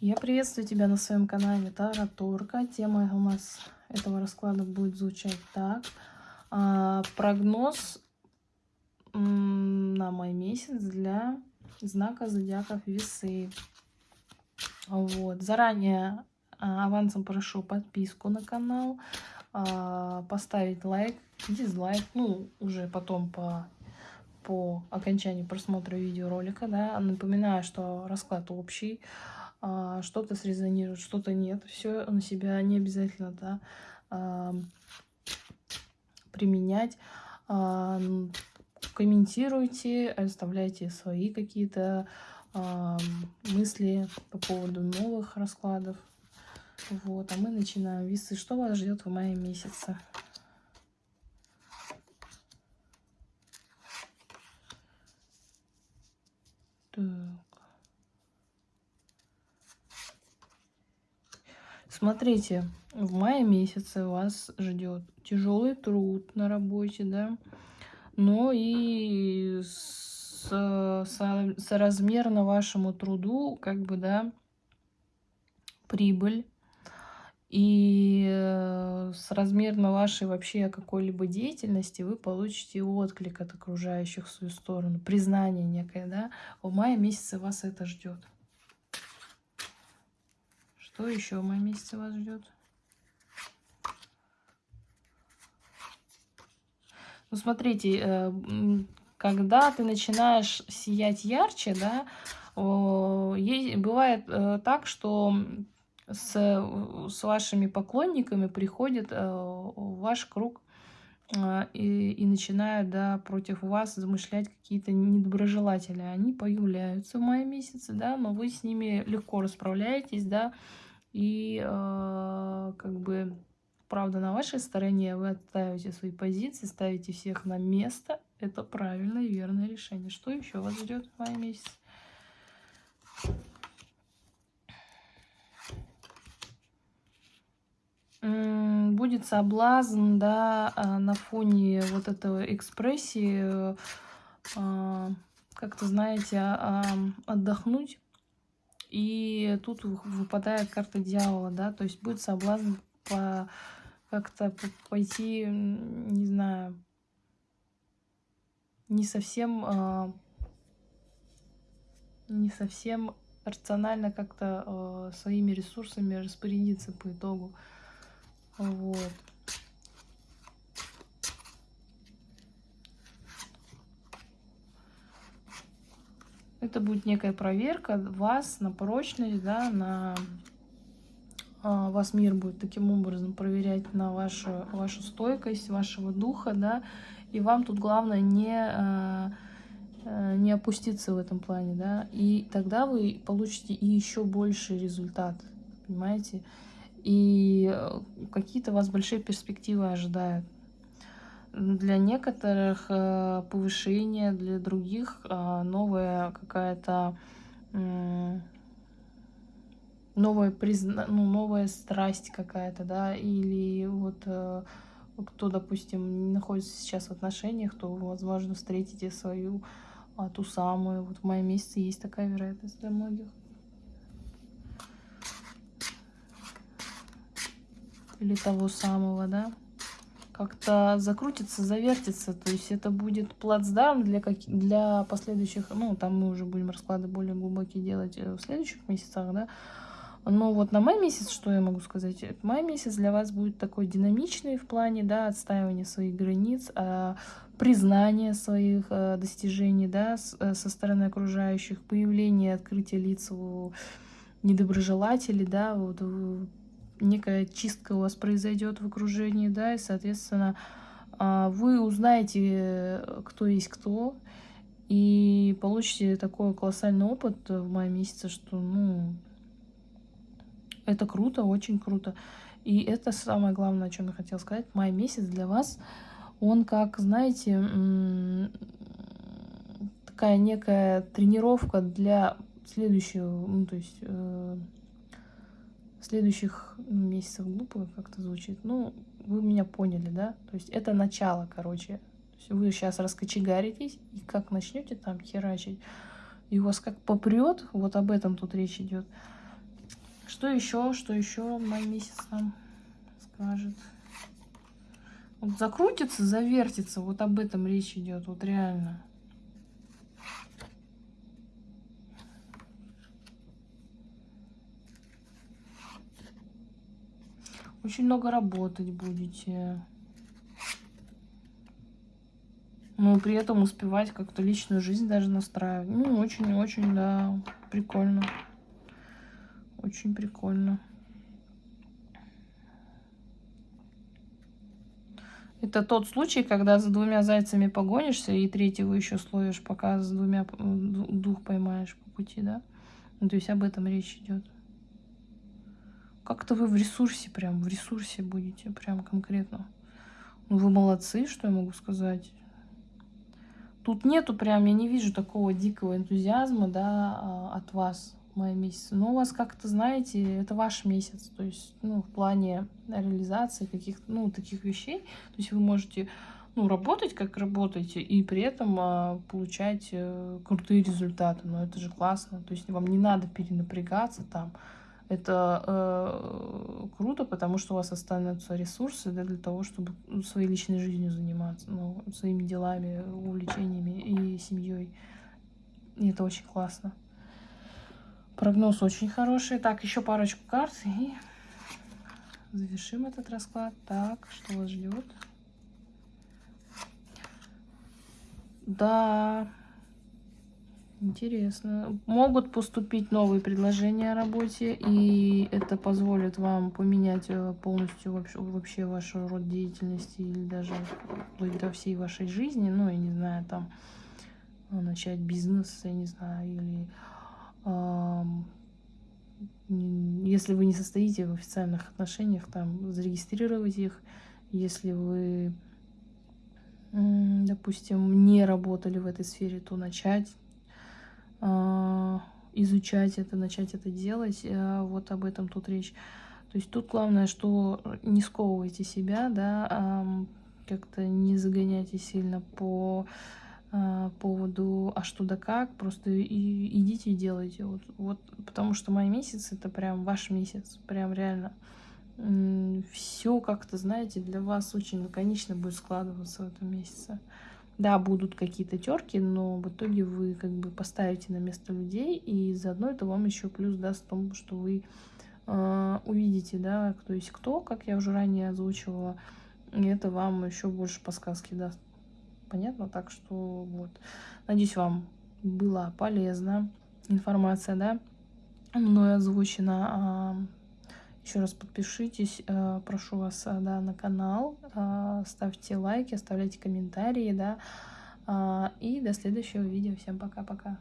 Я приветствую тебя на своем канале Тара Торка. Тема у нас этого расклада будет звучать так. А, прогноз на май месяц для знака зодиаков Весы. Вот. Заранее а, авансом прошу подписку на канал, а, поставить лайк, дизлайк, ну, уже потом по по окончании просмотра видеоролика, да, напоминаю, что расклад общий, что-то срезонирует, что-то нет. Все на себя не обязательно да, а, применять. А, комментируйте, оставляйте свои какие-то мысли по поводу новых раскладов. Вот, а мы начинаем. Весы, что вас ждет в мае месяце? Смотрите, в мае месяце вас ждет тяжелый труд на работе, да, но и с, со, соразмерно вашему труду, как бы, да, прибыль. И э, с размерно вашей вообще какой-либо деятельности вы получите отклик от окружающих в свою сторону, признание некое, да. В мае месяце вас это ждет. Что еще в моем месяце вас ждет? Ну, смотрите, э, когда ты начинаешь сиять ярче, да, бывает э, так, что с, с вашими поклонниками приходит э, ваш круг и, и начинают, да, против вас замышлять какие-то недоброжелатели. Они появляются в мае месяце, да, но вы с ними легко расправляетесь, да, и э, как бы правда на вашей стороне, вы отстаиваете свои позиции, ставите всех на место. Это правильное и верное решение. Что еще вас ждет в мае месяце? Будет соблазн, да, а, на фоне вот этого экспрессии, а, как-то, знаете, отдохнуть и тут выпадает карта дьявола, да, то есть будет соблазн по как-то пойти, не знаю, не совсем, э, не совсем рационально как-то э, своими ресурсами распорядиться по итогу. Вот. Это будет некая проверка вас на прочность, да, на а, вас мир будет таким образом проверять на вашу, вашу стойкость, вашего духа, да, и вам тут главное не, а, а, не опуститься в этом плане, да, и тогда вы получите и еще больший результат, понимаете, и э, какие-то вас большие перспективы ожидают для некоторых э, повышение, для других э, новая какая-то новая призна... ну, новая страсть какая-то, да, или вот э, кто, допустим, находится сейчас в отношениях, то, возможно, встретите свою а, ту самую. Вот в мае месяце есть такая вероятность для многих. Или того самого, да как-то закрутится, завертится. То есть это будет плацдарм для, как... для последующих, ну, там мы уже будем расклады более глубокие делать э, в следующих месяцах, да. Но вот на май месяц, что я могу сказать? Май месяц для вас будет такой динамичный в плане, да, отстаивания своих границ, а, признания своих а, достижений, да, а, со стороны окружающих, появление, открытие лиц у недоброжелателей, да, вот некая чистка у вас произойдет в окружении, да, и, соответственно, а, вы узнаете, кто есть кто, и получите такой колоссальный опыт в мае месяце, что, ну, это круто, очень круто. И это самое главное, о чем я хотела сказать. Май месяц для вас, он как, знаете, такая некая тренировка для следующего, ну, то есть э, следующих месяцев глупо как-то звучит. Ну, вы меня поняли, да? То есть это начало, короче. вы сейчас раскочегаритесь, и как начнете там херачить, и вас как попрет, вот об этом тут речь идет. Что еще, что еще май месяц нам скажет? Вот закрутится, завертится, вот об этом речь идет, вот реально. Очень много работать будете. Но при этом успевать как-то личную жизнь даже настраивать. Ну, очень-очень, да, прикольно. Очень прикольно. Это тот случай, когда за двумя зайцами погонишься и третьего еще словишь, пока с двумя дух поймаешь по пути, да? Ну, то есть об этом речь идет. Как-то вы в ресурсе, прям в ресурсе будете, прям конкретно. Ну, вы молодцы, что я могу сказать. Тут нету прям, я не вижу такого дикого энтузиазма, да, а, от вас мая месяц. Но у вас как-то, знаете, это ваш месяц. То есть, ну, в плане реализации каких-то, ну, таких вещей. То есть вы можете, ну, работать, как работаете, и при этом а, получать а, крутые результаты. Но это же классно. То есть вам не надо перенапрягаться там. Это э, круто, потому что у вас останутся ресурсы да, для того, чтобы ну, своей личной жизнью заниматься, ну, своими делами, увлечениями и семьей. И это очень классно. Прогноз очень хороший. Так, еще парочку карт и завершим этот расклад. Так, что вас ждет? Да, Интересно. Могут поступить новые предложения о работе, и это позволит вам поменять э, полностью вообще, вообще ваш род деятельности или даже вплоть до всей вашей жизни. Ну, я не знаю, там э, начать бизнес, я не знаю, или э, если вы не состоите в официальных отношениях, там зарегистрировать их. Если вы, допустим, не работали в этой сфере, то начать изучать это, начать это делать. А, вот об этом тут речь. То есть тут главное, что не сковывайте себя, да, как-то не загоняйте сильно по а, поводу а что да как, просто идите и делайте. Вот, вот, потому что май месяц это прям ваш месяц, прям реально. Все как-то, знаете, для вас очень лаконично будет складываться в этом месяце. Да, будут какие-то терки, но в итоге вы как бы поставите на место людей, и заодно это вам еще плюс даст в том, что вы э, увидите, да, кто есть кто, как я уже ранее озвучивала, и это вам еще больше подсказки даст. Понятно? Так что вот. Надеюсь, вам была полезна информация, да, мной озвучена. Еще раз подпишитесь, э, прошу вас, э, да, на канал, э, ставьте лайки, оставляйте комментарии, да, и до следующего видео. Всем пока-пока.